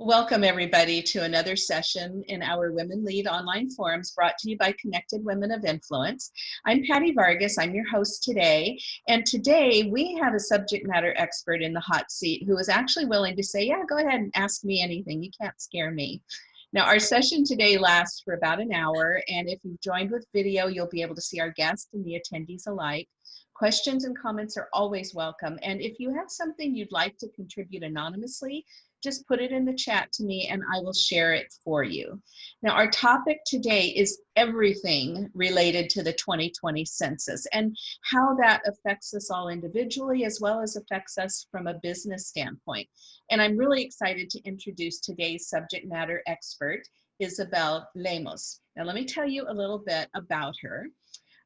Welcome everybody to another session in our Women Lead online forums brought to you by Connected Women of Influence. I'm Patty Vargas, I'm your host today, and today we have a subject matter expert in the hot seat who is actually willing to say, yeah, go ahead and ask me anything, you can't scare me. Now our session today lasts for about an hour, and if you've joined with video, you'll be able to see our guests and the attendees alike. Questions and comments are always welcome, and if you have something you'd like to contribute anonymously, just put it in the chat to me and I will share it for you. Now our topic today is everything related to the 2020 census and how that affects us all individually as well as affects us from a business standpoint. And I'm really excited to introduce today's subject matter expert, Isabel Lemos. Now let me tell you a little bit about her.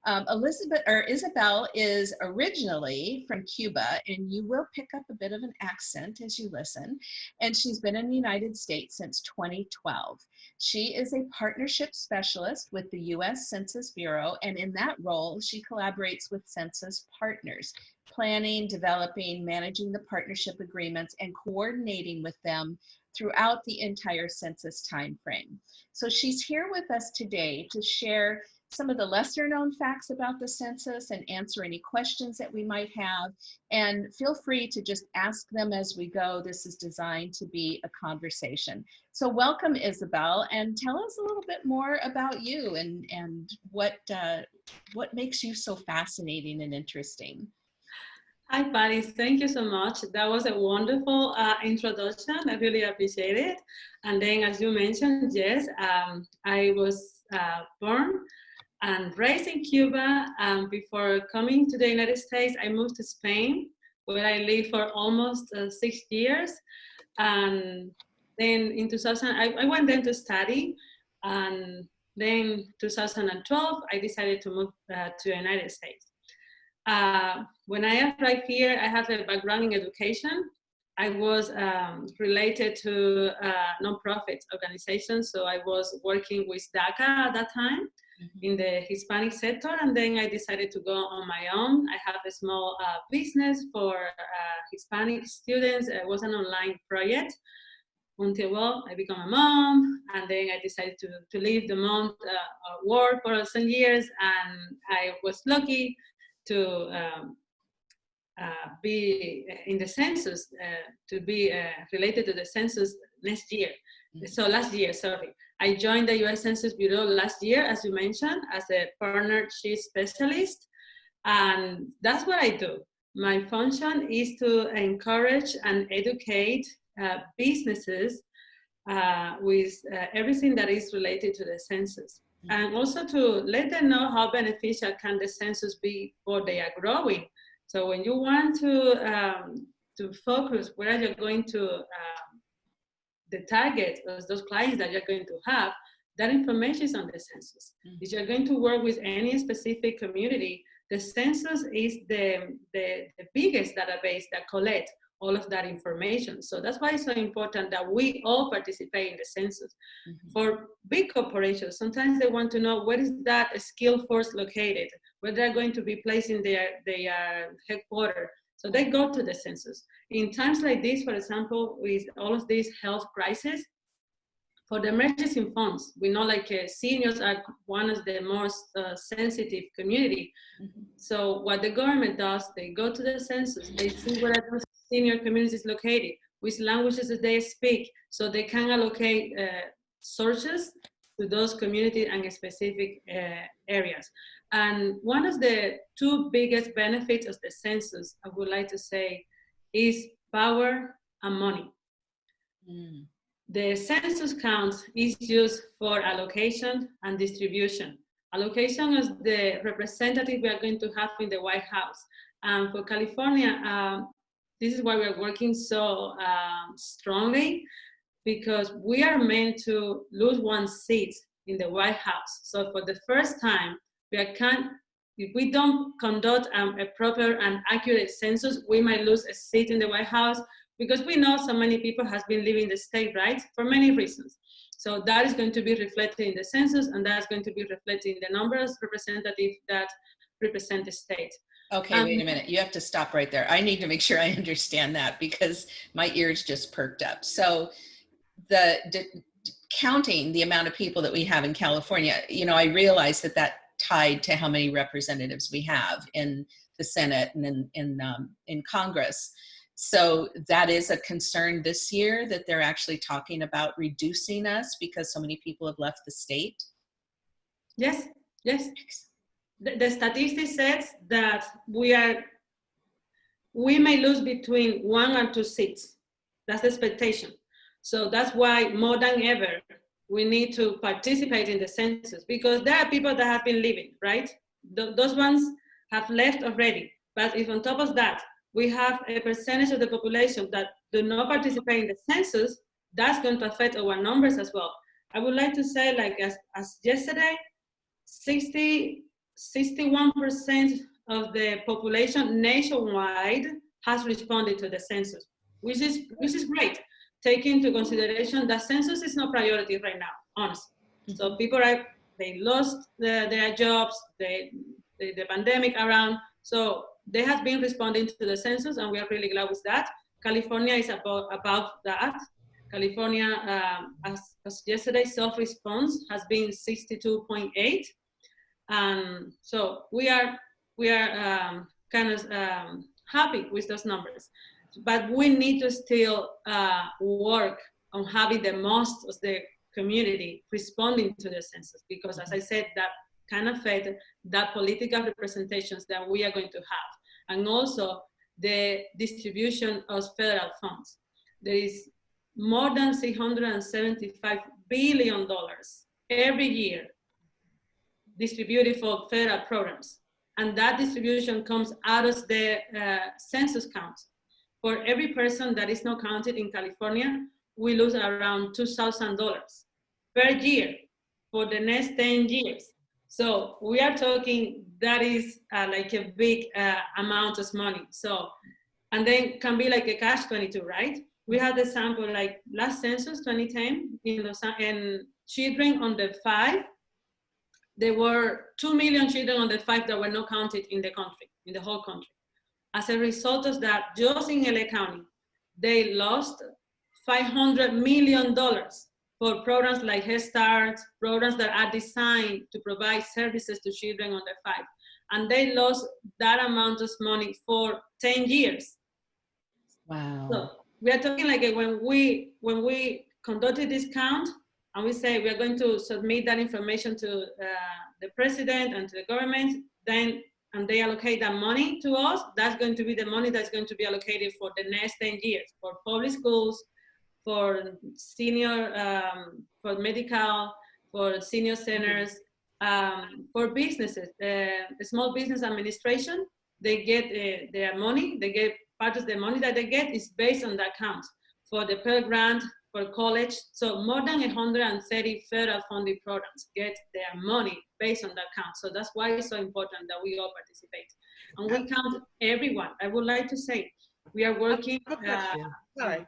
Um, Elizabeth or Isabel is originally from Cuba, and you will pick up a bit of an accent as you listen. And she's been in the United States since 2012. She is a partnership specialist with the U.S. Census Bureau, and in that role, she collaborates with census partners, planning, developing, managing the partnership agreements, and coordinating with them throughout the entire census timeframe. So she's here with us today to share some of the lesser known facts about the census and answer any questions that we might have. And feel free to just ask them as we go. This is designed to be a conversation. So welcome, Isabel, and tell us a little bit more about you and, and what, uh, what makes you so fascinating and interesting. Hi, Patty. Thank you so much. That was a wonderful uh, introduction. I really appreciate it. And then, as you mentioned, yes, um, I was uh, born and raised in Cuba. Um, before coming to the United States, I moved to Spain, where I lived for almost uh, six years. And then in 2000, I, I went then to study. And then 2012, I decided to move uh, to the United States. Uh, when I arrived here, I have a background in education. I was um, related to uh, nonprofit organizations, so I was working with DACA at that time. In the Hispanic sector, and then I decided to go on my own. I have a small uh, business for uh, Hispanic students. It was an online project until well, I become a mom, and then I decided to, to leave the mom uh, work for some years, and I was lucky to um, uh, be in the census, uh, to be uh, related to the census next year. Mm-hmm. So last year, sorry. I joined the US Census Bureau last year, as you mentioned, as a partnership specialist. And that's what I do. My function is to encourage and educate uh, businesses uh, with uh, everything that is related to the census. Mm -hmm. And also to let them know how beneficial can the census be for they are growing. So when you want to, um, to focus where you're going to uh, the target of those clients that you're going to have, that information is on the census. Mm -hmm. If you're going to work with any specific community, the census is the, the, the biggest database that collects all of that information. So that's why it's so important that we all participate in the census. Mm -hmm. For big corporations, sometimes they want to know where is that skill force located, where they're going to be placing their, their headquarters. So they go to the census in times like this, for example, with all of these health crises, for the emergency funds, we know like uh, seniors are one of the most uh, sensitive community. Mm -hmm. So what the government does, they go to the census, they see where those senior communities located, which languages they speak, so they can allocate uh, sources to those community and specific uh, areas. And one of the two biggest benefits of the census, I would like to say, is power and money. Mm. The census count is used for allocation and distribution. Allocation is the representative we are going to have in the White House. And for California, um, this is why we're working so um, strongly because we are meant to lose one seat in the White House. So for the first time, we are, can, if we don't conduct um, a proper and accurate census, we might lose a seat in the White House because we know so many people has been leaving the state, right? For many reasons. So that is going to be reflected in the census and that's going to be reflected in the numbers representative that represent the state. Okay, um, wait a minute. You have to stop right there. I need to make sure I understand that because my ears just perked up. So the d- counting the amount of people that we have in California, you know, I realize that that tied to how many representatives we have in the Senate and in in, um, in Congress. So that is a concern this year that they're actually talking about reducing us because so many people have left the state. Yes, yes. The, the statistic says that we are, we may lose between one and two seats. That's the expectation. So that's why more than ever, we need to participate in the census because there are people that have been leaving, right? Th those ones have left already. But if on top of that, we have a percentage of the population that do not participate in the census, that's going to affect our numbers as well. I would like to say like as, as yesterday, 60, 61% of the population nationwide has responded to the census, which is, which is great. Take into consideration that census is not priority right now, honestly. Mm -hmm. So people are, they lost the, their jobs, they, the, the pandemic around. So they have been responding to the census and we are really glad with that. California is about, about that. California, um, as, as yesterday, self-response has been 62.8. Um, so we are we are um, kind of um, happy with those numbers, but we need to still uh, work on having the most of the community responding to the census because, as I said, that can affect that political representations that we are going to have, and also the distribution of federal funds. There is more than 675 billion dollars every year distributed for federal programs. And that distribution comes out of the uh, census count. For every person that is not counted in California, we lose around $2,000 per year for the next 10 years. So we are talking, that is uh, like a big uh, amount of money. So, and then can be like a catch 22, right? We had the sample like last census 2010 in Los, and children under five there were 2 million children under five that were not counted in the country, in the whole country. As a result of that, just in LA County, they lost $500 million for programs like Head Start, programs that are designed to provide services to children under five. And they lost that amount of money for 10 years. Wow. So we are talking like when we, when we conducted this count, and we say we are going to submit that information to uh, the president and to the government, then and they allocate that money to us, that's going to be the money that's going to be allocated for the next 10 years for public schools, for senior, um, for medical, for senior centers, um, for businesses. Uh, the Small Business Administration, they get uh, their money, they get part of the money that they get is based on that count. For the Pell Grant, for college. So more than 130 federal funding programs get their money based on that count. So that's why it's so important that we all participate. And we count everyone. I would like to say we are working. Uh, Sorry,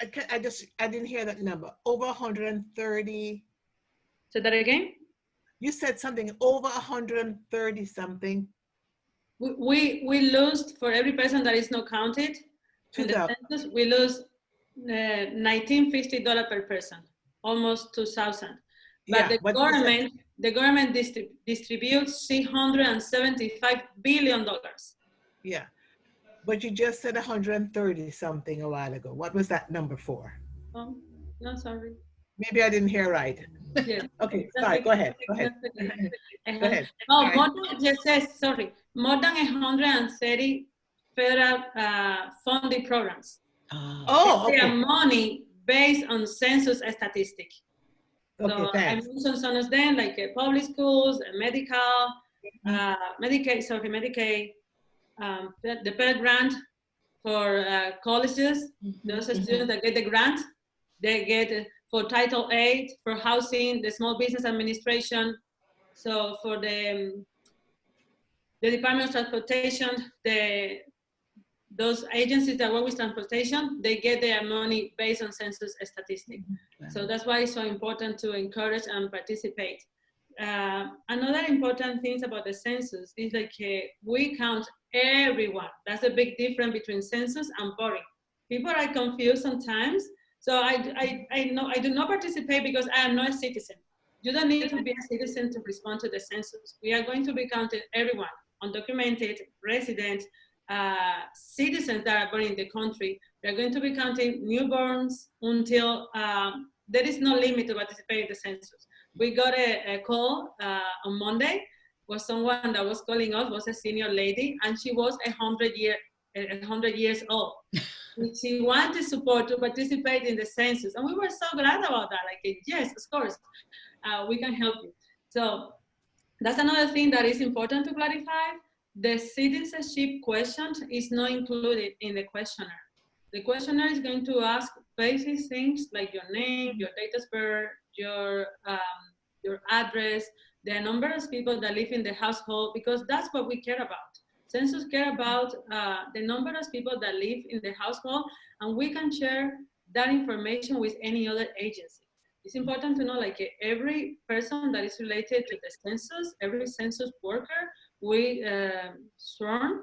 I, I just, I didn't hear that number. Over 130. Say that again? You said something over 130 something. We, we, we lose for every person that is not counted in the census, we lose 1950 dollar per person, almost 2,000. But yeah, the government, the government distrib distributes 375 billion dollars. Yeah, but you just said 130 something a while ago. What was that number for? Oh, no, sorry. Maybe I didn't hear right. Yeah. okay, sorry, go ahead, go ahead. go ahead. Oh, more than, just says, sorry, more than 130 federal uh, funding programs. Uh, oh, okay. Their money based on census statistic. Okay, so thanks. I mentioned some of them, like uh, public schools, uh, medical, uh, Medicaid, sorry, Medicaid, um, the, the Pell Grant for uh, colleges, mm -hmm. those mm -hmm. students that get the grant, they get for Title VIII, for housing, the Small Business Administration. So for the, um, the Department of Transportation, the those agencies that work with transportation, they get their money based on census statistics. Mm-hmm. So that's why it's so important to encourage and participate. Uh, another important thing about the census is like uh, we count everyone. That's a big difference between census and voting. People are confused sometimes. So I, I, I, know, I do not participate because I am not a citizen. You don't need to be a citizen to respond to the census. We are going to be counting everyone, undocumented, resident, uh, citizens that are born in the country. We are going to be counting newborns until um, there is no limit to participate in the census. We got a, a call uh, on Monday was someone that was calling us was a senior lady and she was a hundred year a hundred years old. she wanted support to participate in the census and we were so glad about that like yes of course uh, we can help you so that's another thing that is important to clarify the citizenship question is not included in the questionnaire the questionnaire is going to ask basic things like your name your date of birth your um, your address the number of people that live in the household, because that's what we care about. Census care about uh, the number of people that live in the household, and we can share that information with any other agency. It's important to know like every person that is related to the census, every census worker, we uh, sworn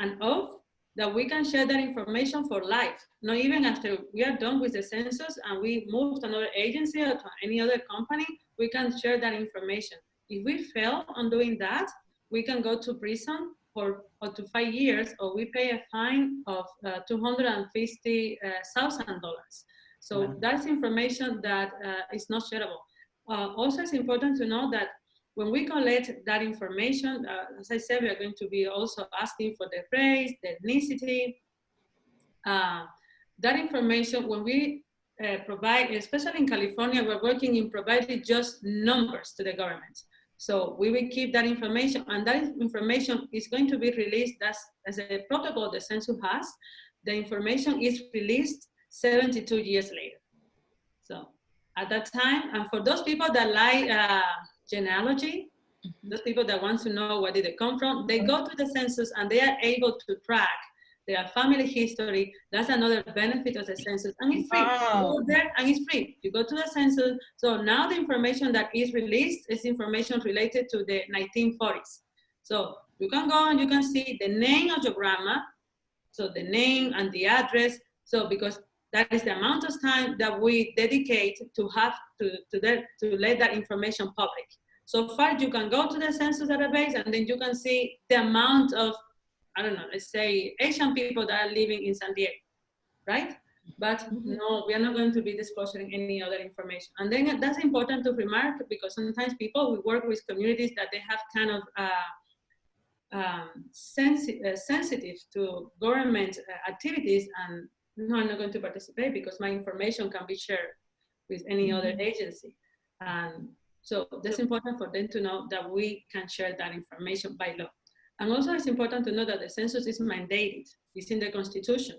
an oath that we can share that information for life. Not even after we are done with the census and we move to another agency or to any other company, we can share that information. If we fail on doing that, we can go to prison for up to five years or we pay a fine of uh, $250,000. Uh, so wow. that's information that uh, is not shareable. Uh, also, it's important to know that when we collect that information, uh, as I said, we are going to be also asking for the race, the ethnicity. Uh, that information, when we uh, provide, especially in California, we're working in providing just numbers to the government. So we will keep that information and that information is going to be released as, as a protocol the census has. The information is released 72 years later. So at that time, and for those people that like uh, genealogy, mm-hmm. those people that want to know where did they come from, they go to the census and they are able to track their family history. That's another benefit of the census. And it's free. Wow. You go there and it's free. You go to the census. So now the information that is released is information related to the 1940s. So you can go and you can see the name of your grandma. So the name and the address. So because that is the amount of time that we dedicate to have to, to, that, to let that information public. So far, you can go to the census database and then you can see the amount of I don't know, let's say Asian people that are living in San Diego, right? But mm-hmm. no, we are not going to be disclosing any other information. And then that's important to remark because sometimes people, we work with communities that they have kind of uh, um, sensi uh, sensitive to government uh, activities and no, I'm not going to participate because my information can be shared with any mm -hmm. other agency. And so that's important for them to know that we can share that information by law. And also it's important to know that the census is mandated, it's in the constitution.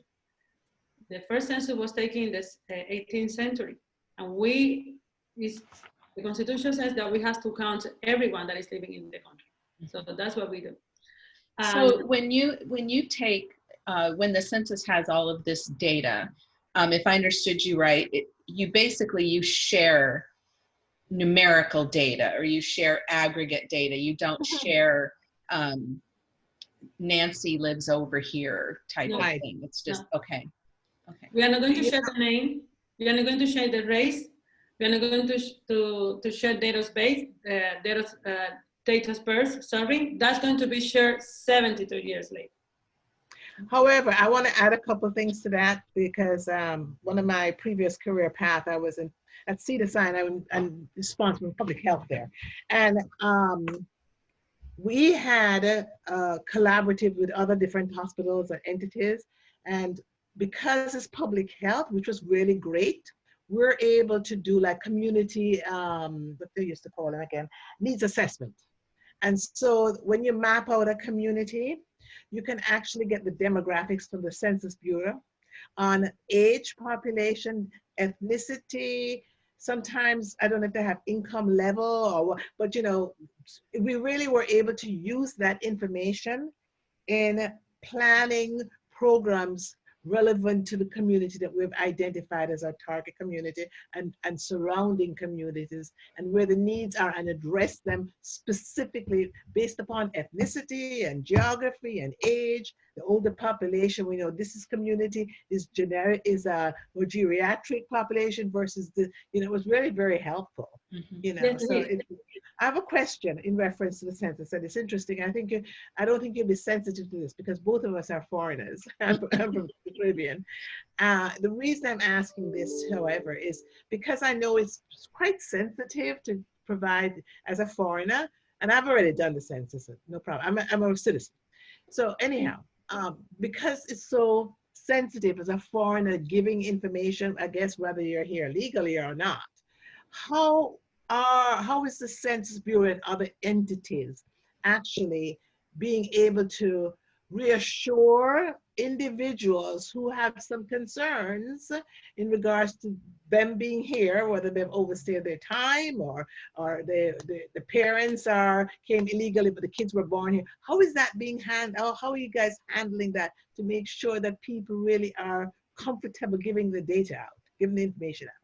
The first census was taken in the 18th century and we, is, the constitution says that we have to count everyone that is living in the country. So that's what we do. Um, so when you, when you take, uh, when the census has all of this data, um, if I understood you right, it, you basically, you share numerical data or you share aggregate data. You don't share um, Nancy lives over here type no. of thing. It's just, no. okay. Okay. We are not going to share the name. We are not going to share the race. We are not going to, to, to share date of birth, uh, date, of, uh, date of sorry. That's going to be shared 72 years later. However, I want to add a couple things to that because um, one of my previous career path, I was in at Cedar Sinai, I'm, I'm responsible for public health there. And um, we had a, a collaborative with other different hospitals and entities. And because it's public health, which was really great, we're able to do like community, um, what they used to call it again, needs assessment. And so when you map out a community, you can actually get the demographics from the Census Bureau on age, population, ethnicity, sometimes I don't know if they have income level or what, but you know, we really were able to use that information in planning programs relevant to the community that we've identified as our target community and, and surrounding communities and where the needs are and address them specifically based upon ethnicity and geography and age the older population. We know this is community, is generic, is a more geriatric population versus the, you know, it was really very helpful. Mhm. You know, Yes, so it it, I have a question in reference to the census, and it's interesting. I think you, I don't think you'll be sensitive to this because both of us are foreigners. I'm, from- I'm from the Caribbean. Uh, the reason I'm asking this, however, is because I know it's quite sensitive to provide as a foreigner, and I've already done the census, no problem. I'm a, I'm a citizen. So anyhow, um, because it's so sensitive as a foreigner giving information, I guess whether you're here legally or not, how are how is the Census Bureau and other entities actually being able to reassure individuals who have some concerns in regards to them being here, whether they've overstayed their time or or the, the, the parents are came illegally, but the kids were born here. How is that being handled? How are you guys handling that to make sure that people really are comfortable giving the data out, giving the information out?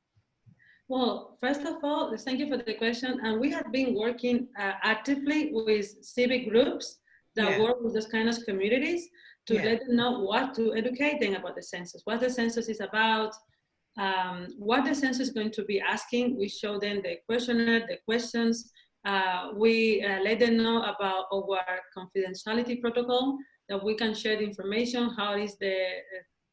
Well, first of all, thank you for the question. And we have been working uh, actively with civic groups that Yeah. work with those kind of communities to Yeah. let them know what to educate them about the census, what the census is about, um, what the census is going to be asking. We show them the questionnaire, the questions. Uh, we uh, let them know about our confidentiality protocol that we can share the information, how is the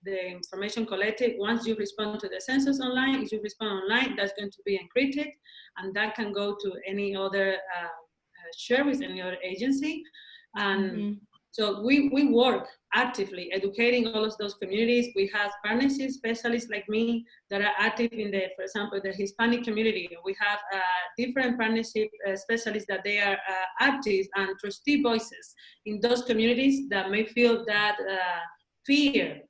the information collected. Once you respond to the census online, if you respond online, that's going to be encrypted, and that can go to any other uh, uh, service, any other agency. And Mm-hmm. so we, we work actively educating all of those communities. We have partnership specialists like me that are active in the, for example, the Hispanic community. We have uh, different partnership uh, specialists that they are uh, active and trustee voices in those communities that may feel that uh, fear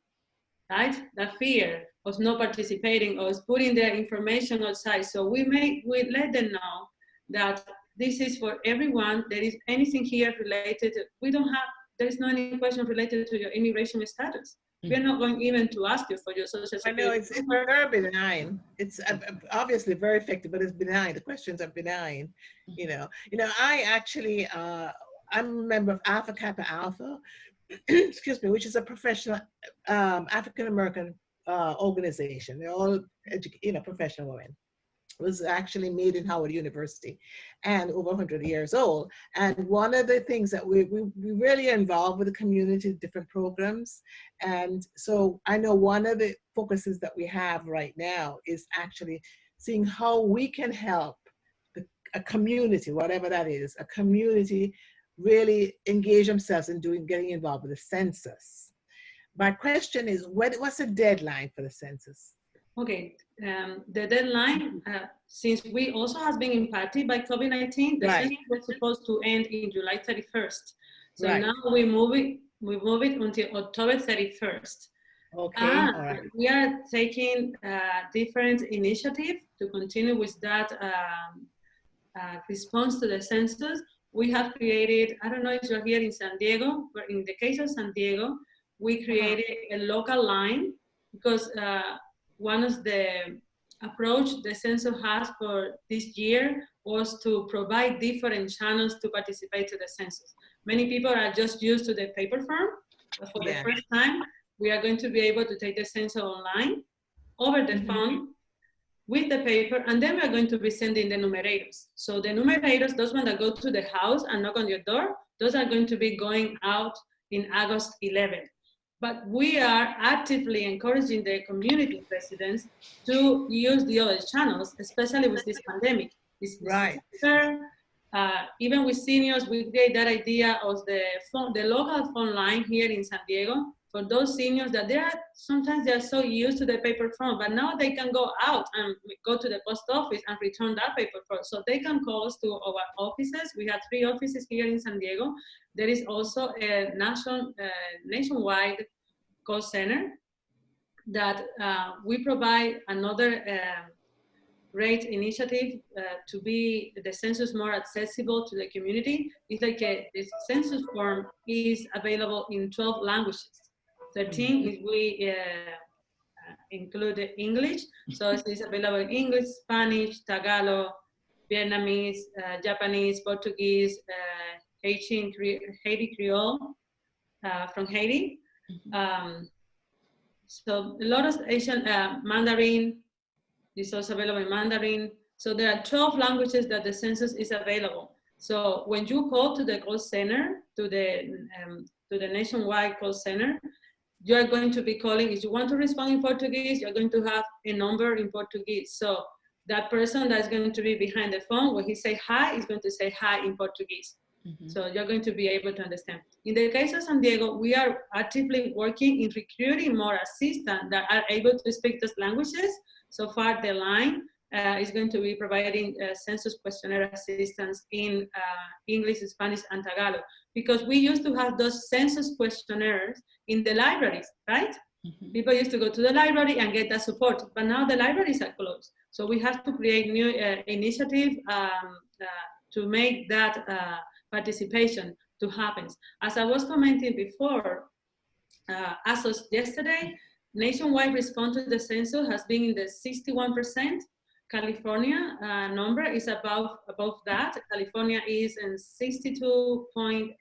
right? That fear of not participating or putting their information outside. So we make we let them know that this is for everyone. There is anything here related. We don't have. There is no any question related to your immigration status. We're not going even to ask you for your social I security. know it's, it's very benign. It's uh, uh, obviously very effective, but it's benign. The questions are benign. You know, you know. I actually, uh, I'm a member of Alpha Kappa Alpha, excuse me, which is a professional um, African American uh, organization. They're all, edu- you know, professional women. Was actually made in Howard University and over 100 years old. And one of the things that we, we, we really involved with the community, different programs. And so I know one of the focuses that we have right now is actually seeing how we can help the, a community, whatever that is, a community really engage themselves in doing, getting involved with the census. My question is, what, what's the deadline for the census? Okay, um, the deadline, uh, since we also has been impacted by COVID-19, the Right. census was supposed to end in July 31st. So Right. now we move it, we move it until October 31st. Okay, all right. we are taking uh, different initiative to continue with that um, uh, response to the census. We have created, I don't know if you're here in San Diego, but in the case of San Diego, we created a local line because uh, one of the approach the census has for this year was to provide different channels to participate to the census. Many people are just used to the paper form, but for Yeah. the first time, we are going to be able to take the census online over the Mhm. phone with the paper, and then we're going to be sending the enumerators. So the enumerators, those ones that go to the house and knock on your door, those are going to be going out in August 11th. But we are actively encouraging the community residents to use the other channels, especially with this pandemic. This Right. Uh, even with seniors, we create that idea of the phone, the local phone line here in San Diego for those seniors that they are sometimes they are so used to the paper form, but now they can go out and go to the post office and return that paper form. So they can call us to our offices. We have three offices here in San Diego. There is also a national, uh, nationwide call center that uh, we provide another uh, great initiative uh, to be the census more accessible to the community. It's like a, this census form is available in 12 languages. 13 is we uh, include English, so it's available in English, Spanish, Tagalog, Vietnamese, uh, Japanese, Portuguese, uh, Haitian, Haiti Creole, uh, from Haiti. Mhm. Um, so a lot of Asian uh, Mandarin is also available in Mandarin. So there are 12 languages that the census is available. So when you call to the call center, to the um, to the nationwide call center, you are going to be calling. If you want to respond in Portuguese, you're going to have a number in Portuguese. So that person that's going to be behind the phone, when he say hi, is going to say hi in Portuguese. Mhm. So you're going to be able to understand. In the case of San Diego, we are actively working in recruiting more assistants that are able to speak those languages. So far, the line uh, is going to be providing uh, census questionnaire assistance in uh, English, Spanish, and Tagalog. Because we used to have those census questionnaires in the libraries, right? Mhm. People used to go to the library and get that support, but now the libraries are closed. So we have to create new uh, initiative um, uh, to make that uh, participation to happen. As I was commenting before, uh, as of yesterday, nationwide response to the census has been in the 61%. California uh, number is above, above that. California is in 62.8%,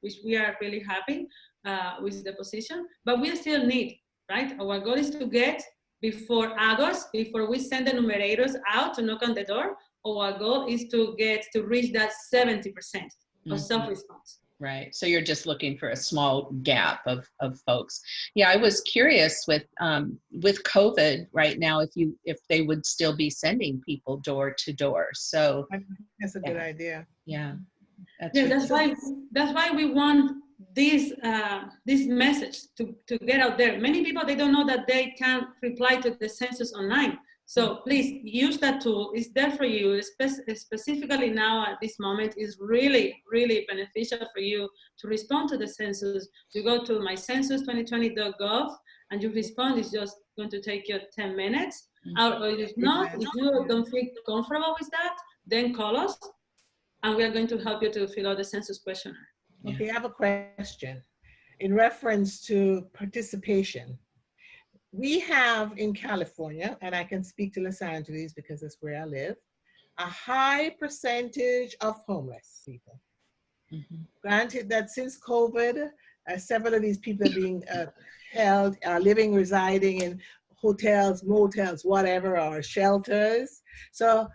which we are really happy uh, with the position, but we still need, right? Our goal is to get before August, before we send the enumerators out to knock on the door, our goal is to get to reach that 70% of Mhm. self-response. Right. So you're just looking for a small gap of, of folks. Yeah, I was curious with um, with COVID right now if you if they would still be sending people door to door. So That's a good idea. yeah, that's Yeah, that's why that's why we want this uh, this message to, to get out there. Many people they don't know that they can reply to the census online. So please use that tool. It's there for you. Spe- specifically now at this moment is really really beneficial for you to respond to the census. You go to mycensus2020.gov and you respond. It's just going to take you 10 minutes. Mhm. Or if not, if you don't feel comfortable with that, then call us and we are going to help you to fill out the census questionnaire. Okay, I have a question in reference to participation. We have in California, and I can speak to Los Angeles because that's where I live, a high percentage of homeless people. Mhm. Granted that since COVID, uh, several of these people are being uh, held, are living, residing in hotels, motels, whatever, or shelters. So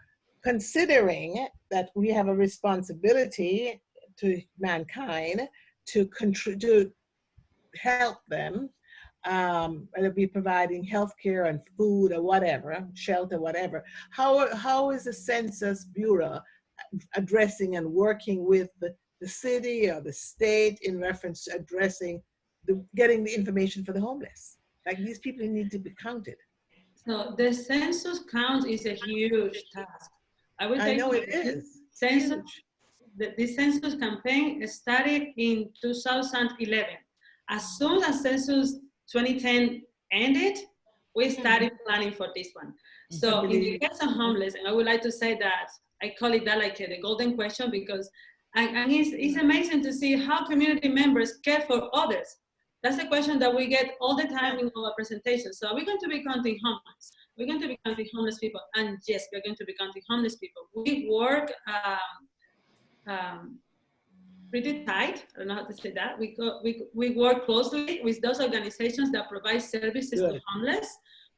considering that we have a responsibility to mankind to contribute, to help them, um, whether be providing healthcare and food or whatever, shelter, whatever. How, how is the Census Bureau addressing and working with the, the city or the state in reference to addressing the, getting the information for the homeless? Like these people need to be counted. So the census count is a huge task. I will I know it is. Census, the, the census campaign started in 2011. As soon as census 2010 ended, we started planning for this one. So in the case of homeless, and I would like to say that I call it that like uh, the golden question because and, and it's, it's amazing to see how community members care for others. That's a question that we get all the time in our presentations. So we're going to be counting homeless. We're going to be counting homeless people. And yes, we're going to be counting homeless people. We work um, um, pretty tight. I don't know how to say that. We, go, we, we work closely with those organizations that provide services to homeless,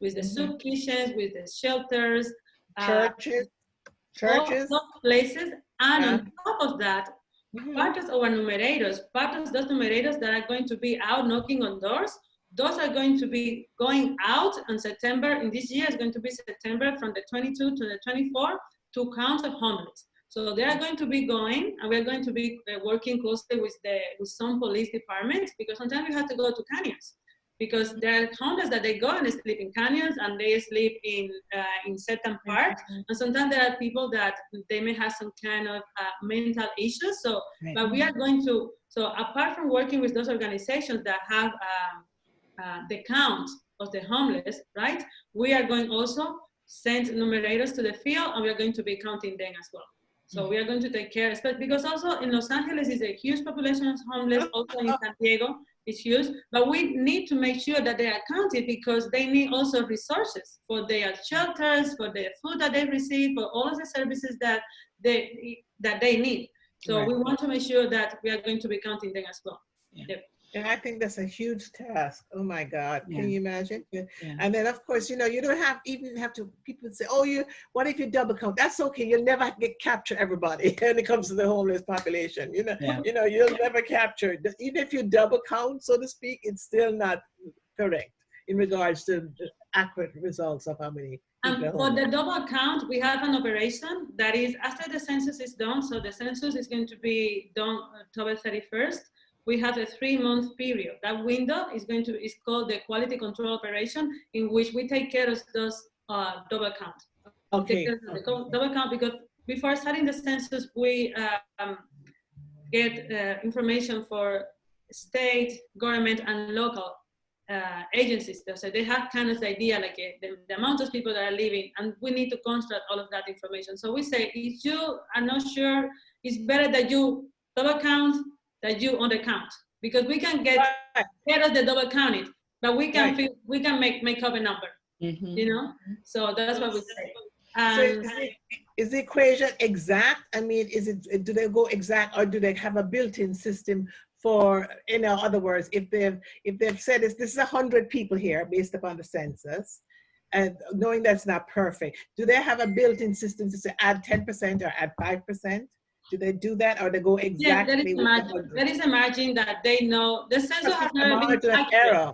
with the Mhm. soup kitchens, with the shelters, uh, Churches, all churches. places. And Yeah. on top of that, Mhm. part of our enumerators, part of those enumerators that are going to be out knocking on doors, those are going to be going out in September, in this year is going to be September from the 22 to the 24 to count the homeless. So they are going to be going and we're going to be uh, working closely with the with some police departments because sometimes we have to go to canyons because there are homeless that they go and they sleep in canyons and they sleep in uh, in certain parks and sometimes there are people that they may have some kind of uh, mental issues. So Right. but we are going to so apart from working with those organizations that have um, uh, the count of the homeless right we are going also send enumerators to the field and we are going to be counting them as well so mm. we are going to take care because also in los angeles is a huge population of homeless also in san diego is huge. But we need to make sure that they are counted because they need also resources for their shelters for the food that they receive for all of the services that they that they need. So Right. we want to make sure that we are going to be counting them as well And I think that's a huge task. Oh my God, Yeah. can you imagine? Yeah. And then of course, you know, you don't have even have to. People say, "Oh, you. What if you double count?" That's okay. You'll never get capture everybody when it comes to the homeless population. You know, Yeah. you know, you'll never capture. Even if you double count, so to speak, it's still not correct in regards to accurate results of how many. Um, and for the double count, we have an operation that is after the census is done. So the census is going to be done October 31st. We have a three month period. That window is going to is called the quality control operation, in which we take care of those uh, double count. Okay. Okay. double count because before starting the census, we um, get uh, information for state, government, and local uh, agencies. So they have kind of the idea like uh, the, the amount of people that are living, and we need to construct all of that information. So we say, if you are not sure, it's better that you double count that you undercount because we can get Right. rid of the double counted, but we can Right. feel, we can make make up a number, Mhm. you know. So that's what we say. So is, the, is the equation exact? I mean, is it, do they go exact or do they have a built-in system for, in other words, if they've, if they've said this, this is a hundred people here based upon the census, and knowing that's not perfect, do they have a built-in system to say add 10% or add 5%? Do they do that or they go yeah, there exactly is with a the margin. 100? There is a margin that they know. The census has never been margin of accurate. error.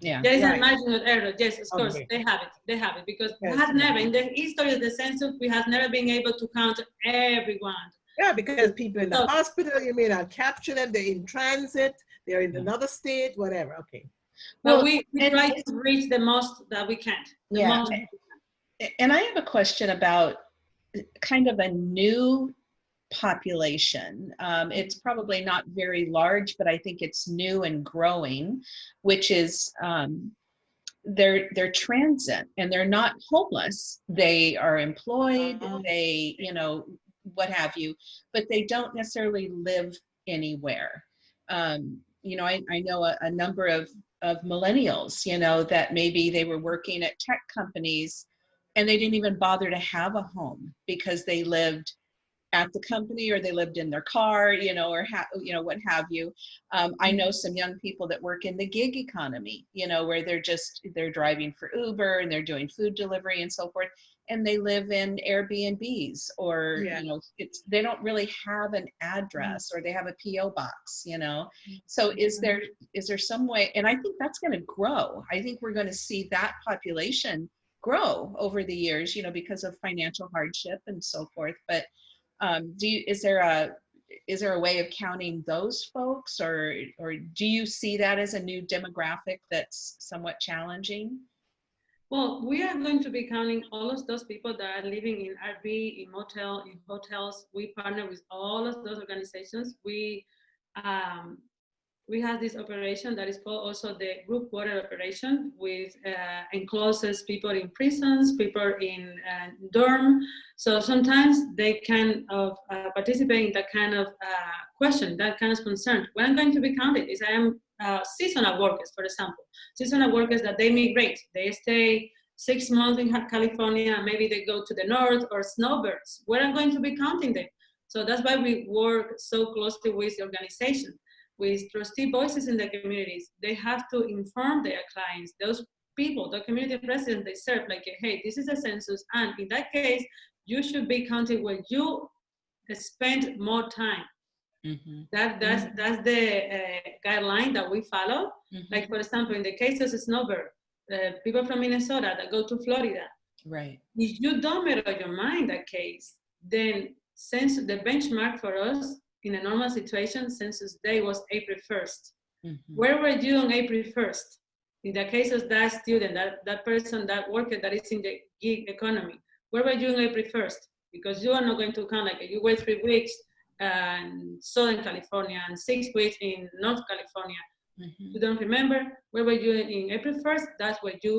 Yeah. There is Right. a margin of error. Yes, of course, Okay. they have it. They have it because we Yes. have never in the history of the census we have never been able to count everyone. Yeah, because people in the So- hospital, you may not capture them, they're in transit, they're in Yeah. another state, whatever, okay. But Well, we, we try to reach the most that we can. The Yeah. most- And I have a question about kind of a new population. Um, it's probably not very large, but I think it's new and growing, which is um, they're they're transient and they're not homeless. They are employed. Uh-huh. They you know what have you, but they don't necessarily live anywhere. Um, you know, I, I know a, a number of of millennials. You know that maybe they were working at tech companies and they didn't even bother to have a home because they lived at the company or they lived in their car you know or you know what have you. Um, i know some young people that work in the gig economy you know where they're just they're driving for uber and they're doing food delivery and so forth and they live in airbnbs or Yeah. you know it's they don't really have an address or they have a po box you know. So is there is there some way and i think that's going to grow. I think we're going to see that population grow over the years you know because of financial hardship and so forth but um, do you, is there a is there a way of counting those folks or or do you see that as a new demographic that's somewhat challenging Well, we are going to be counting all of those people that are living in RV, in motel, in hotels. We partner with all of those organizations. We um, we have this operation that is called also the group quarter operation, with uh, encloses people in prisons, people in uh, dorm. So sometimes they can uh, participate in that kind of uh, question, that kind of concern. What I'm going to be counted is I am uh, seasonal workers, for example seasonal workers that they migrate. They stay six months in California, maybe they go to the north or snowbirds. Where I'm going to be counting them. So that's why we work so closely with the organization, with trustee voices in the communities. They have to inform their clients, those people, the community residents they serve, like, hey, this is a census, and in that case, you should be counted where you spend more time. That that's that's the uh, guideline that we follow. Like for example, in the case of Snowbird, uh, people from Minnesota that go to Florida, right if you don't make up your mind that case, then since the benchmark for us in a normal situation, census day was April 1st. Mhm. Where were you on April 1st? In the case of that student, that, that person, that worker that is in the gig economy, where were you on April 1st? Because you are not going to count like you wait three weeks in Southern California and six weeks in North California. Mhm. You don't remember where were you in April 1st? That's where you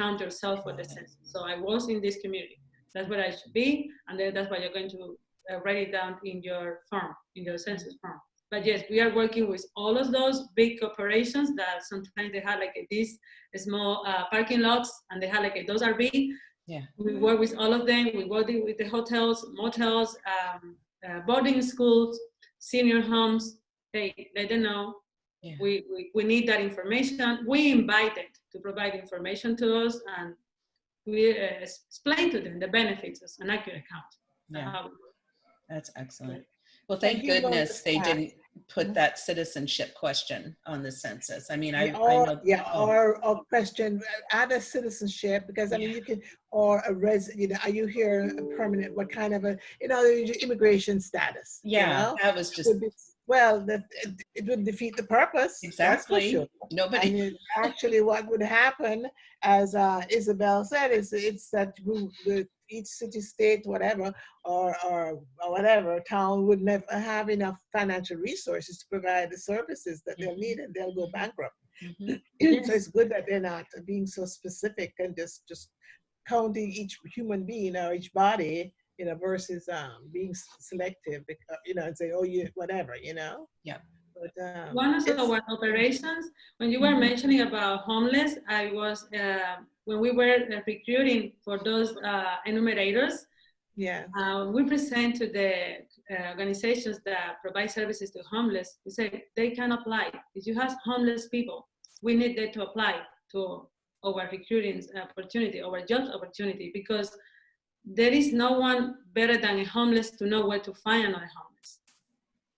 count yourself for the census. So I was in this community. That's where I should be, and then that's why you're going to uh, write it down in your form, in your census form. But yes, we are working with all of those big corporations that sometimes they have like these small uh, parking lots, and they have like those RV. Yeah. We work with all of them. We work with the hotels, motels, um, uh, boarding schools, senior homes. Hey, let them know We, Yeah. we, we we need that information. We invited to provide information to us and we uh, explain to them the benefits of an accurate count. Yeah, that's excellent. Well, thank you know goodness they didn't put Mhm. that citizenship question on the census. I mean, I, I know. yeah, oh, or, or question, add a citizenship, because I mean, you can, or a res, you know, are you here permanent, what kind of a, you know, immigration status? you Yeah, know? that was just, Well, that, it- it would defeat the purpose. Exactly. sure. nobody, And it- actually what would happen, as uh, Isabel said, is it's that the, each city, state, whatever, or, or, or whatever, town would never have enough financial resources to provide the services that they'll need and they'll go bankrupt. Mhm. So it's good that they're not being so specific and just, just counting each human being or each body, you know, versus um, being selective, because, you know, and say, oh, you, whatever, you know? Yeah. But, um, One of it's- our operations, when you were Mhm. mentioning about homeless, I was, uh, when we were uh, recruiting for those uh, enumerators, Yeah, uh, we present to the uh, organizations that provide services to homeless, we say they can apply. If you have homeless people, we need them to apply to our recruiting opportunity, our job opportunity, because there is no one better than a homeless to know where to find another homeless.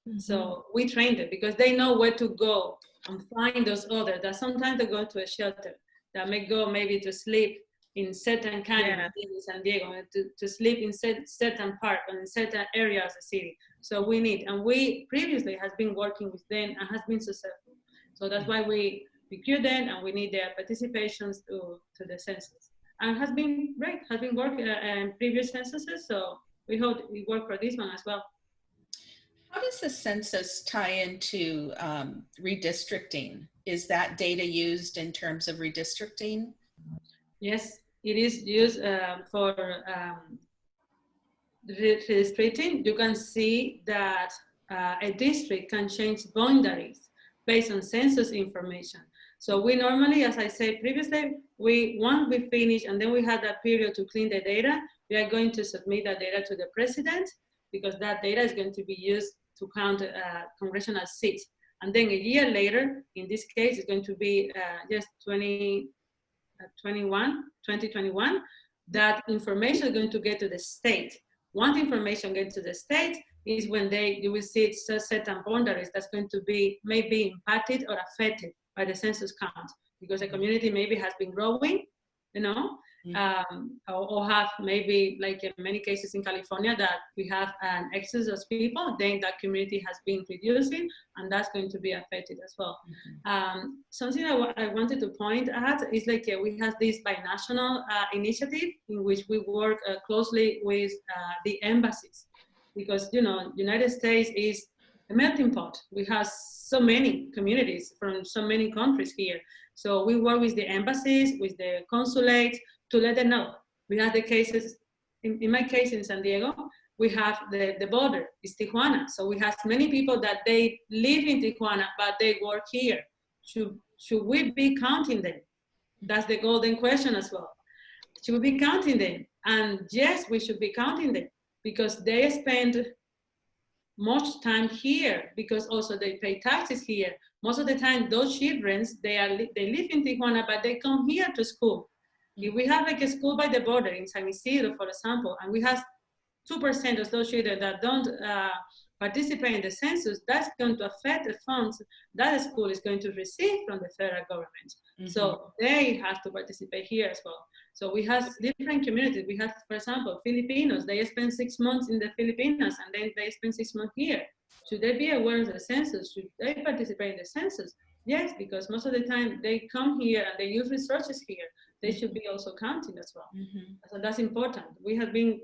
Mm-hmm. So we train them because they know where to go and find those others that sometimes they go to a shelter that may go maybe to sleep in certain canyon Yeah. in San Diego, uh, to, to sleep in cer- certain park or in certain areas of the city. So we need, and we previously has been working with them and has been successful. So that's mm-hmm. why we recruit them and we need their participations to, to the census. And has been great, has been working uh, in previous censuses, so we hope we work for this one as well. How does the census tie into um, redistricting? Is that data used in terms of redistricting? Yes, it is used um, for um, redistricting. You can see that uh, a district can change boundaries based on census information. So we normally, as I said previously, we once we finish and then we have that period to clean the data, we are going to submit that data to the president because that data is going to be used to count uh, congressional seats. And then a year later, in this case, it's going to be uh, just 20, uh, 21, 2021, that information is going to get to the state. Once information gets to the state is when they, you will see certain boundaries that's going to be maybe impacted or affected by the census count because the community maybe has been growing, you know, Mhm. um, or, or have maybe like in many cases in California that we have an excess of people, then that community has been reducing and that's going to be affected as well. Um, something I I wanted to point at is like uh, we have this binational uh, initiative in which we work uh, closely with uh, the embassies because you know United States is a melting pot. We have so many communities from so many countries here. So we work with the embassies, with the consulates to let them know. We have the cases, in, in my case in San Diego, we have the, the border, it's Tijuana. So we have many people that they live in Tijuana, but they work here. Should, should we be counting them? That's the golden question as well. Should we be counting them? And yes, we should be counting them because they spend much time here because also they pay taxes here. Most of the time, those children, they are they live in Tijuana, but they come here to school. If we have like a school by the border in San Ysidro, for example, and we have 2% of those children that don't uh, participate in the census, that's going to affect the funds that the school is going to receive from the federal government. Mm-hmm. So they have to participate here as well. So we have different communities. We have, for example, Filipinos. They spend six months in the Philippines and then they spend six months here. Should they be aware of the census? Should they participate in the census? Yes, because most of the time they come here and they use resources here. They should be also counting as well. Mhm. So that's important. We have been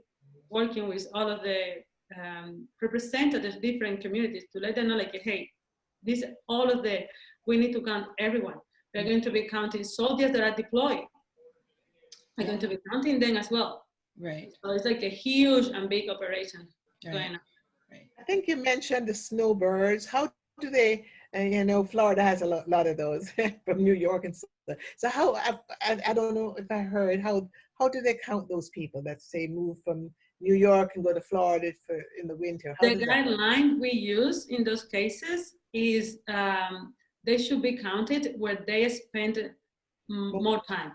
working with all of the um, representatives, different communities to let them know like, hey, this, all of the, we need to count everyone. We're going to be counting soldiers that are deployed. We're going to be counting them as well. Right, So it's like a huge and big operation right, going on. right. I think you mentioned the snowbirds. How do they, and you know, Florida has a lot, lot of those from New York and so. So how, I, I, I don't know if I heard, how, how do they count those people that say move from New York and go to Florida for, in the winter? How The does that work? guideline we use in those cases is um, they should be counted where they spend mm, more time.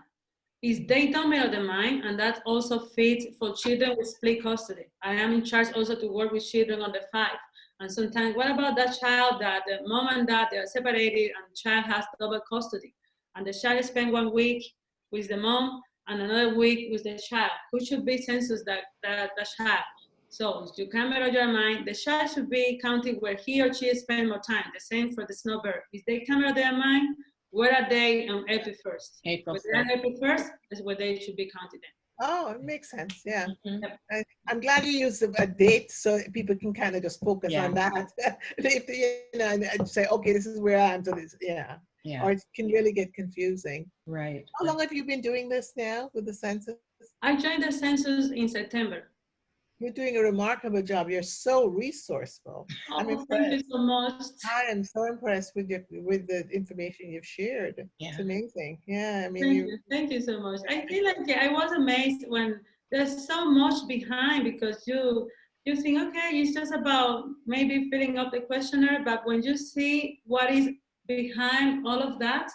Is they don't make up their mind, and that also fits for children with split custody. I am in charge also to work with children under five. And sometimes, what about that child that the mom and dad they are separated, and child has double custody, and the child spend one week with the mom and another week with the child? Who should be census that that, that child? So you can make up your mind. The child should be counted where he or she spend more time. The same for the snowbird. If they come out of their mind, where are they on April 1st? April Where they are on April 1st is where they should be counted in. Oh, it makes sense, yeah. Mhm. I, I'm glad you used a, a date so people can kind of just focus Yeah. on that. If, you know, and, and say, okay, this is where I am, so this, yeah. Yeah, Or it can really get confusing. right. How long have you been doing this now with the census? I joined the census in September. You're doing a remarkable job. You're so resourceful. Oh, I'm Oh, thank you so much. I am so impressed with your with the information you've shared. Yeah. It's amazing. Yeah, I mean, Thank you, you, thank you so much. I feel like I was amazed when there's so much behind because you you think okay, it's just about maybe filling up the questionnaire, but when you see what is behind all of that,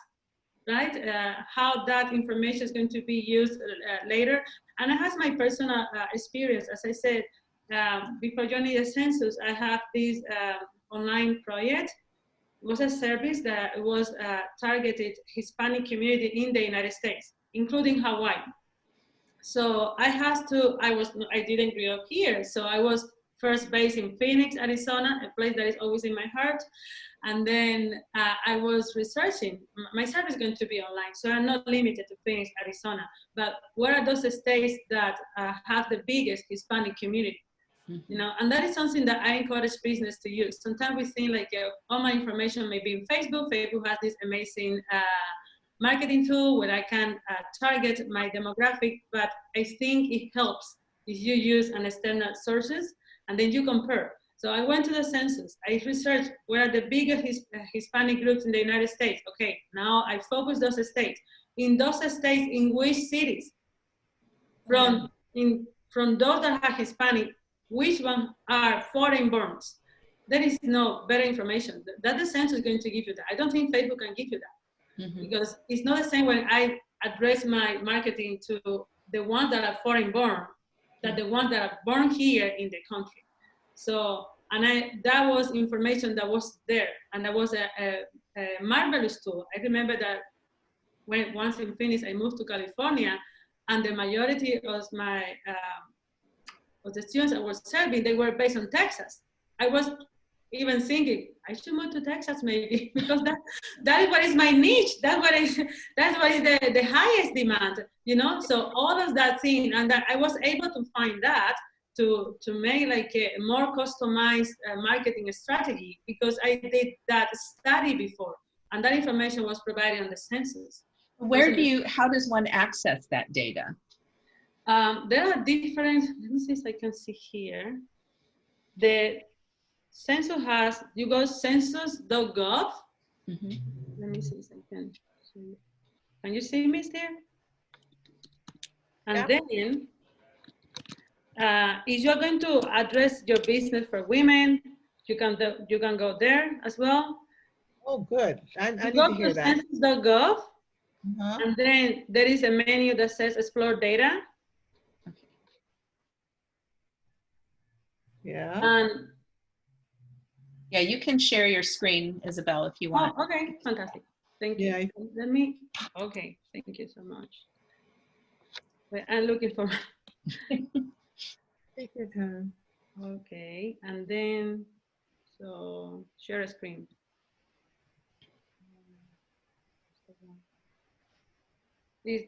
right? Uh, how that information is going to be used uh, later, and it has my personal uh, experience. As I said um, before joining the census, I have this uh, online project It was a service that was uh, targeted Hispanic community in the United States, including Hawaii. So I had to, I was, I didn't grow up here. So I was first base in Phoenix, Arizona, a place that is always in my heart. And then uh, I was researching, my service is going to be online. So I'm not limited to Phoenix, Arizona, but where are those states that uh, have the biggest Hispanic community? you know and that is something that i encourage business to use sometimes we think like uh, all my information may be in facebook facebook has this amazing uh, marketing tool where i can uh, target my demographic but i think it helps if you use an external sources and then you compare so i went to the census i researched where are the biggest His, uh, hispanic groups in the united states okay now i focus those states in those states in which cities from in from those that are hispanic which one are foreign borns. There is no better information. That the census is going to give you that. I don't think Facebook can give you that Mhm. because it's not the same when I address my marketing to the ones that are foreign born that the ones that are born here in the country. So, and I, that was information that was there and that was a, a, a marvelous tool. I remember that when once in Phoenix, I moved to California and the majority of my um, of the students I was serving, they were based on Texas. I was even thinking I should move to Texas maybe because that that is what is my niche. That's what is that's what is the, the highest demand, you know. So all of that thing, and that I was able to find that to to make like a more customized uh, marketing strategy because I did that study before, and that information was provided on the census. Where do you, how does one access that data? Um, there are different, let me see if I can see here. The census has, you go census.gov. Mhm. Let me see if I can. you. Can you see me there? And then, uh, if you're going to address your business for women, you can do, you can go there as well. oh, good. I, I You need go to to hear that. census.gov, Uh-huh. and then there is a menu that says explore data. Yeah. And Yeah, you can share your screen, Isabel, if you want. Oh, okay, fantastic. Thank you. Yeah, Let me, okay, thank you so much. Wait, I'm looking for, Take your time. okay, and then, so share a screen. This,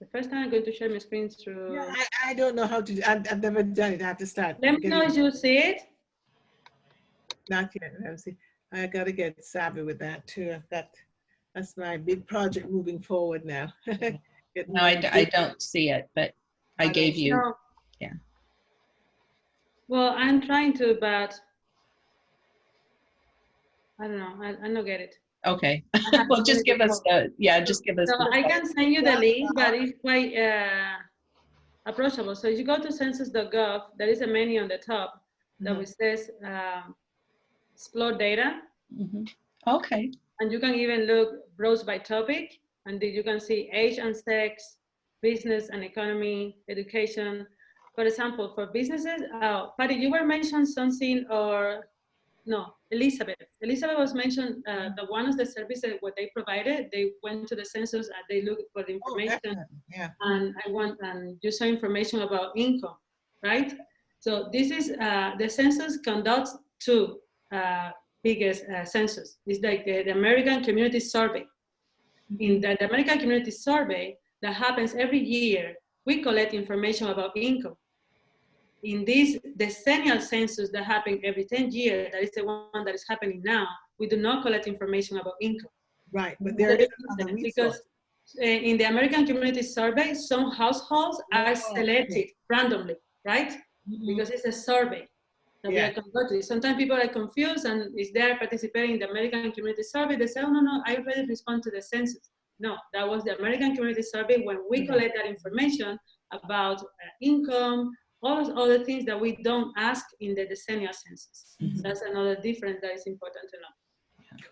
the first time I'm going to share my screen through, Yeah, I, I don't know how to, do- I've, I've never done it. I have to start. let me know if you see it. Not yet. Let me. I gotta get savvy with that too. I've got, that's my big project moving forward now. No, I, my d- I big- don't see it, but I I gave you, No. yeah. Well, I'm trying to, but I don't know, I, I don't get it. okay. Well, just give us the, yeah, just give us. So the- I can send you the link, but it's quite uh, approachable. So if you go to census.gov, there is a menu on the top that Mhm. which says um, explore data, Mhm. Okay, and you can even look rows by topic, and you can see age and sex, business and economy, education. For example, for businesses, uh, Patty, you were mentioned something, or no, Elizabeth. Elizabeth was mentioned uh, the one of the services what they provided. They went to the census and they looked for the Oh, information excellent. Yeah. and I want and you saw information about income, right? So this is uh, the census conducts two uh, biggest uh, census. It's like the, the American Community Survey. In the, the American Community Survey that happens every year, we collect information about income. In this decennial census that happens every 10 years, that is the one that is happening now, we do not collect information about income. Right, but there is Because uh, in the American Community Survey, some households are Oh, selected randomly, right? Because it's a survey that Yeah. are conducting. Sometimes people are confused and is there participating in the American Community Survey, they say, oh, no, no, I already respond to the census. No, that was the American Community Survey when we Mhm. collect that information about uh, income, all those other things that we don't ask in the decennial census. Mhm. That's another difference that is important to know.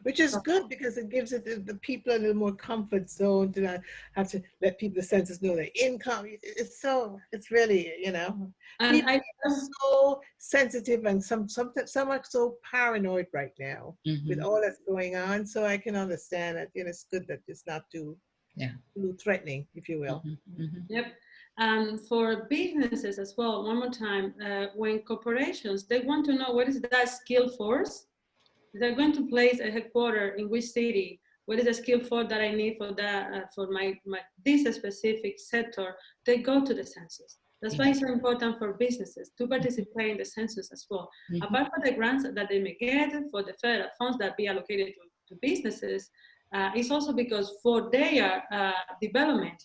Which is good because it gives it the, the people a little more comfort zone to not have to let people the census know their income. It's so, it's really, you know, And People I, are so sensitive and some, some, some are so paranoid right now with Mhm. all that's going on. So I can understand that, you know, it's good that it's not too, Yeah. too threatening, if you will. Mhm. Mhm. Yep. Um, for businesses as well, one more time, uh, when corporations, they want to know what is that skill force? They're going to place a headquarter in which city? What is the skill force that I need for that, uh, for my, my, this specific sector? They go to the census. That's why it's so important for businesses to participate in the census as well. Mhm. Apart from the grants that they may get for the federal funds that be allocated to, to businesses, uh, it's also because for their uh, development,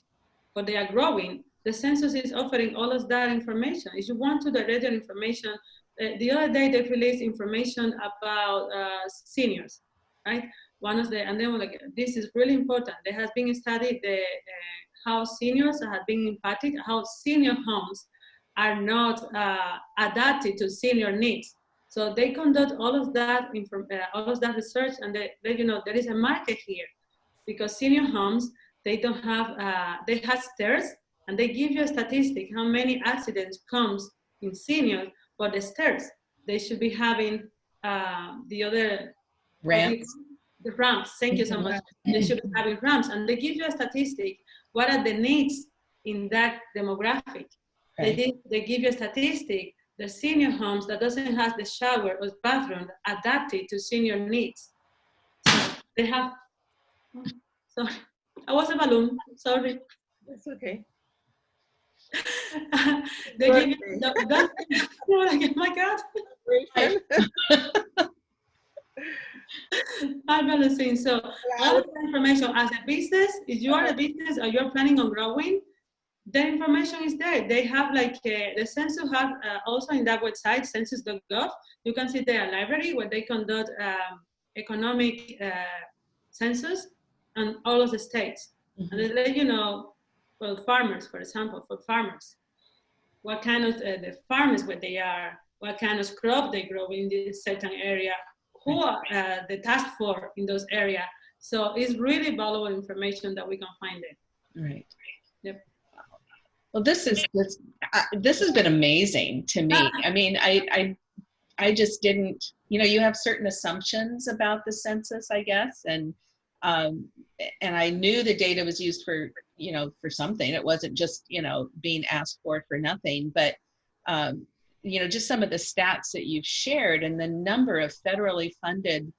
for their growing, the census is offering all of that information. If you want to direct your information, the other day they released information about uh, seniors, right? One of the, and then like, this is really important. There has been studied the, uh, how seniors have been impacted, how senior homes are not uh, adapted to senior needs. So they conduct all of that, inform, uh, all of that research, and they, they, you know, there is a market here, because senior homes they don't have, uh, they have stairs, and they give you a statistic how many accidents comes in seniors for the stairs. They should be having uh, the other Ramps. the ramps. Thank you so much. They should be having ramps, and they give you a statistic. What are the needs in that demographic? They, did, they give you a statistic. The senior homes that doesn't have the shower or bathroom adapted to senior needs. So they have. Sorry, I was a balloon. Sorry. It's okay. They give you the, that, you're like, oh my God. I'm gonna sing. So all of the information as a business, if you are a business or you're planning on growing, the information is there. They have like uh, the census have uh, also in that website, census.gov. You can see their library where they conduct um, economic uh, census on all of the states. And Mhm. they let you know, well, farmers, for example, for farmers, what kind of uh, the farmers where they are, what kind of crop they grow in this certain area, who are uh, the task for in those area. So it's really valuable information that we can find there. Right. Yep. Well, this is this uh, this has been amazing to me. I mean, I I I just didn't. You know, you have certain assumptions about the census, I guess, and um, and I knew the data was used for you know for something. It wasn't just you know being asked for for nothing, but um, you know just some of the stats that you've shared and the number of federally funded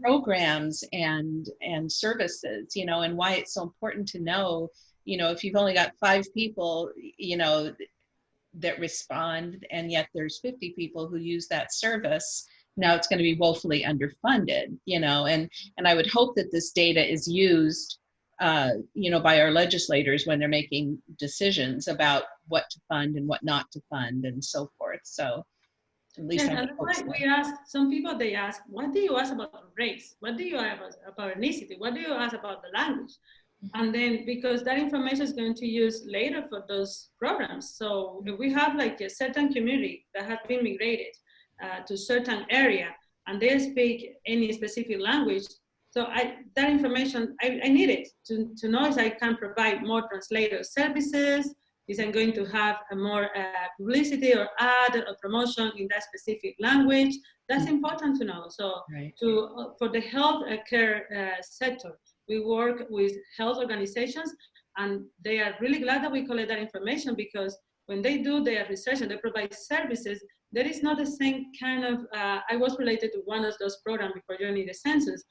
programs and and services you know and why it's so important to know you know if you've only got five people you know that respond and yet there's 50 people who use that service now it's going to be woefully underfunded you know and and i would hope that this data is used uh, you know by our legislators when they're making decisions about what to fund and what not to fund and so forth so at least and would hope why so. we ask some people they ask, what do you ask about race? What do you ask about ethnicity? What do you ask about the language? Mm-hmm. And then because that information is going to use later for those programs. So if we have like a certain community that has been migrated uh, to certain area and they speak any specific language, So I, that information, I, I need it to, to know if I can provide more translator services, is I'm going to have a more uh, publicity or ad or promotion in that specific language. That's important to know. So Right. to, uh, for the health uh, care uh, sector, we work with health organizations and they are really glad that we collect that information because when they do their research and they provide services, there is not the same kind of, uh, I was related to one of those programs before joining the census,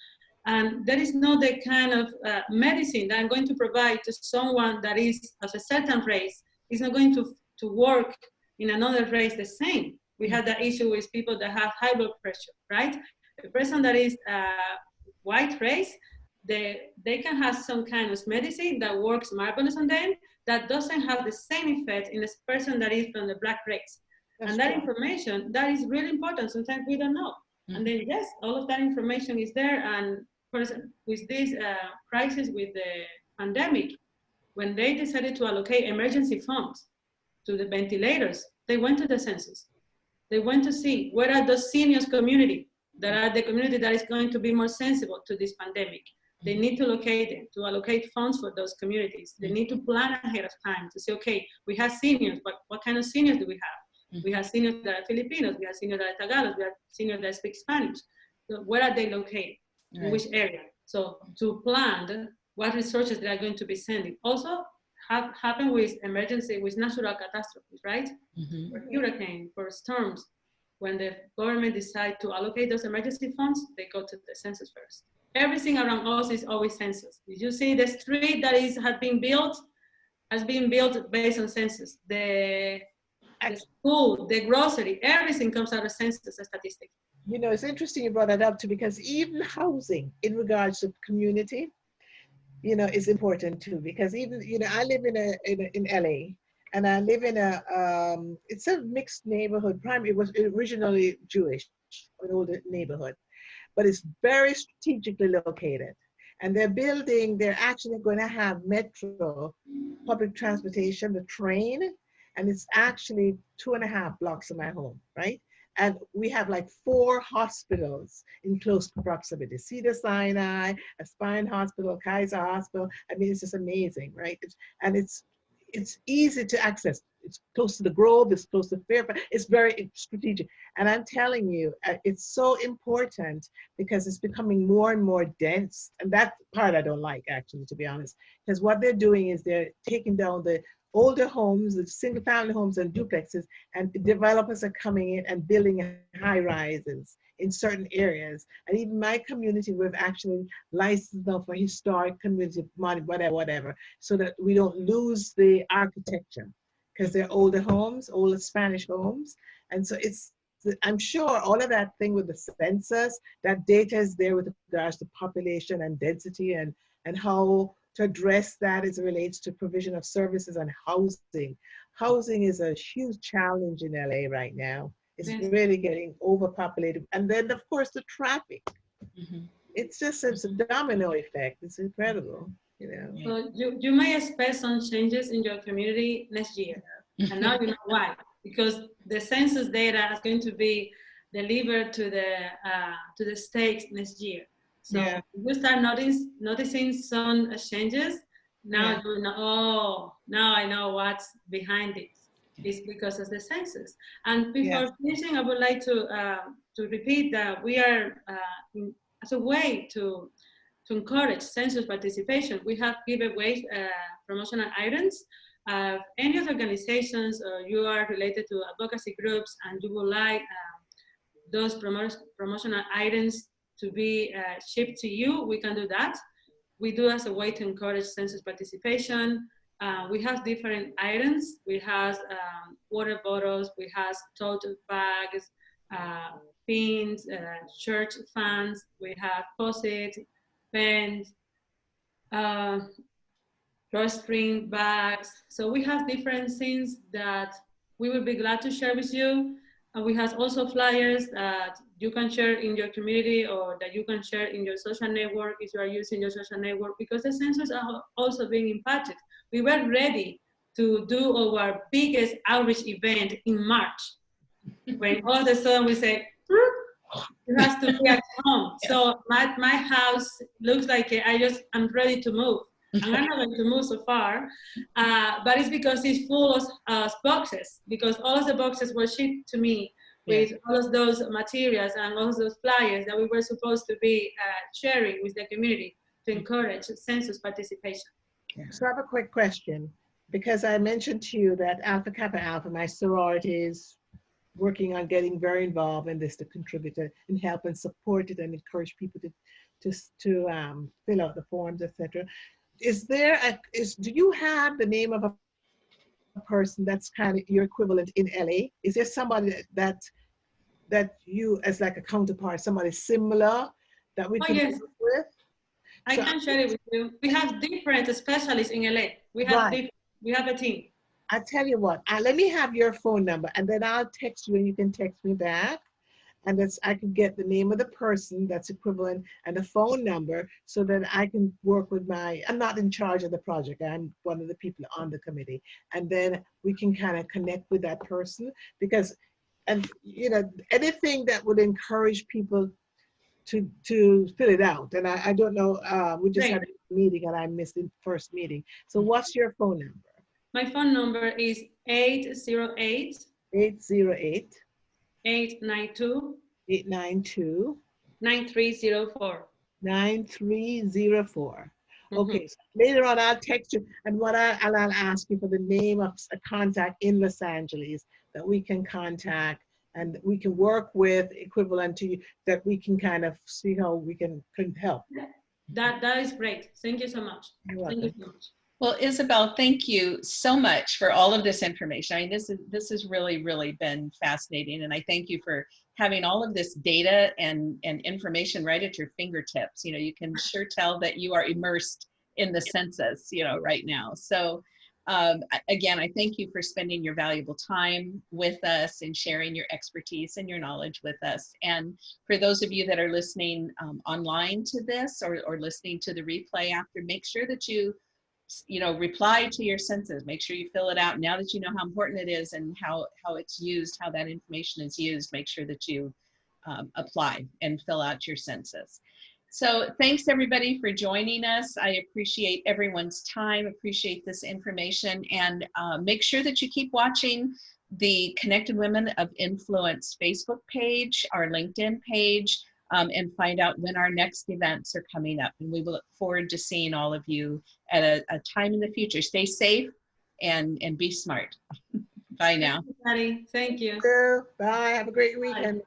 and there is not the kind of uh, medicine that I'm going to provide to someone that is of a certain race. It's not going to, to work in another race the same. We had that issue with people that have high blood pressure, right? The person that is uh, white race, they, they can have some kind of medicine that works marvelous on them that doesn't have the same effect in a person that is from the black race. That's and that true. information, that is really important. Sometimes we don't know. And then yes, all of that information is there. And with this uh, crisis with the pandemic, when they decided to allocate emergency funds to the ventilators, they went to the census. They went to see where are the seniors community that are the community that is going to be more sensible to this pandemic. They need to locate them, to allocate funds for those communities. They need to plan ahead of time to say, okay, we have seniors, but what kind of seniors do we have? We have seniors that are Filipinos, we have seniors that are Tagalog, we have seniors that speak Spanish. So where are they located? In which area? So to plan what resources they are going to be sending. Also have happen with emergency, with natural catastrophes, right? Mhm. For hurricane, for storms. When the government decide to allocate those emergency funds, they go to the census first. Everything around us is always census. Did you see the street that is has been built has been built based on census. The, the school, the grocery, everything comes out of census statistics. You know, it's interesting you brought that up too, because even housing in regards to community, you know, is important too. Because even, you know, I live in a in, a, in LA, and I live in a um, it's a mixed neighborhood. Primary, it was originally Jewish, an older neighborhood, but it's very strategically located. And they're building. They're actually going to have metro, public transportation, the train, and it's actually two and a half blocks from my home, right? And we have like four hospitals in close proximity. Cedar Sinai, a spine hospital, Kaiser Hospital. I mean, it's just amazing, right? It's, and it's it's easy to access. It's close to the Grove, it's close to Fairfax. It's very strategic. And I'm telling you, uh, it's so important because it's becoming more and more dense. And that part I don't like, actually, to be honest. Because what they're doing is they're taking down the older homes, single family homes and duplexes, and developers are coming in and building high rises in certain areas. And even my community, we've actually licensed them for historic community, mod- whatever, whatever, so that we don't lose the architecture because they're older homes, older Spanish homes. And so it's, I'm sure all of that thing with the census, that data is there with regards to population and density and, and how to address that as it relates to provision of services and housing. Housing is a huge challenge in LA right now. It's really getting overpopulated. And then, of course, the traffic. Mhm. It's just it's a domino effect. It's incredible, you know. So you, you may expect some changes in your community next year. And now you know why. Because the census data is going to be delivered to the, uh, to the state next year. So Yeah. you start notice, noticing some changes. Now Yeah. you know, oh, now I know what's behind it. It's because of the census. And before finishing, I would like to, uh, to repeat that we are, uh, as a way to, to encourage census participation, we have giveaways, uh, promotional items. Uh, any of the organizations or you are related to advocacy groups and you would like uh, those promo promotional items to be uh, shipped to you, we can do that. We do as a way to encourage census participation. Uh, we have different items. We have um, water bottles, we have tote bags, uh, pins, uh, church fans, we have post-it, pens, uh, drawstring bags. So we have different things that we will be glad to share with you. And we have also flyers that you can share in your community or that you can share in your social network if you are using your social network because the census are also being impacted. We were ready to do our biggest outreach event in March when all of a sudden we say, "Hmm, it has to be at home. So my, my house looks like I just, I'm ready to move. And I'm not going to move so far, uh, but it's because it's full of uh, boxes, because all of the boxes were shipped to me with all of those materials and all of those flyers that we were supposed to be uh, sharing with the community to encourage census participation. So I have a quick question, because I mentioned to you that Alpha Kappa Alpha, my sorority is working on getting very involved in this to contribute to- and help and support it and encourage people to, to, to um, fill out the forms, etc. Is there, a is, do you have the name of a person that's kind of your equivalent in LA? Is there somebody that- that, that you, as like a counterpart, somebody similar that we Oh, can yes. work with? I So- can share it with you. We have different specialists in LA. We have, Right. we have a team. I tell you what, uh, let me have your phone number and then I'll text you and you can text me back. And that's, I can get the name of the person that's equivalent and the phone number so that I can work with my, I'm not in charge of the project. I'm one of the people on the committee. And then we can kind of connect with that person because, and you know, anything that would encourage people to, to fill it out. And I, I don't know, uh, we just had a meeting and I missed the first meeting. So what's your phone number? My phone number is 808 808 892 892 9304. 9304. Mhm. Okay, so later on I'll text you and what I, and I'll ask you for the name of a contact in Los Angeles that we can contact and we can work with equivalent to you that we can kind of see how we can, can help. That, that is great. Thank you so much. You're Thank welcome. you so much. Well, Isabel, thank you so much for all of this information. I mean, this is this has really, really been fascinating, and I thank you for having all of this data and and information right at your fingertips. You know, you can sure tell that you are immersed in the census, you know, right now. So, um, again, I thank you for spending your valuable time with us and sharing your expertise and your knowledge with us. And for those of you that are listening um, online to this or or listening to the replay after, make sure that you you know, reply to your census. Make sure you fill it out. Now that you know how important it is and how, how it's used, how that information is used, make sure that you um, apply and fill out your census. So thanks everybody for joining us. I appreciate everyone's time, appreciate this information, and uh, make sure that you keep watching the Connected Women of Influence Facebook page, our LinkedIn page, um, and find out when our next events are coming up. And we look forward to seeing all of you at a, a time in the future. Stay safe and, and be smart. Bye now. Patty, thank you. Bye, have a great weekend.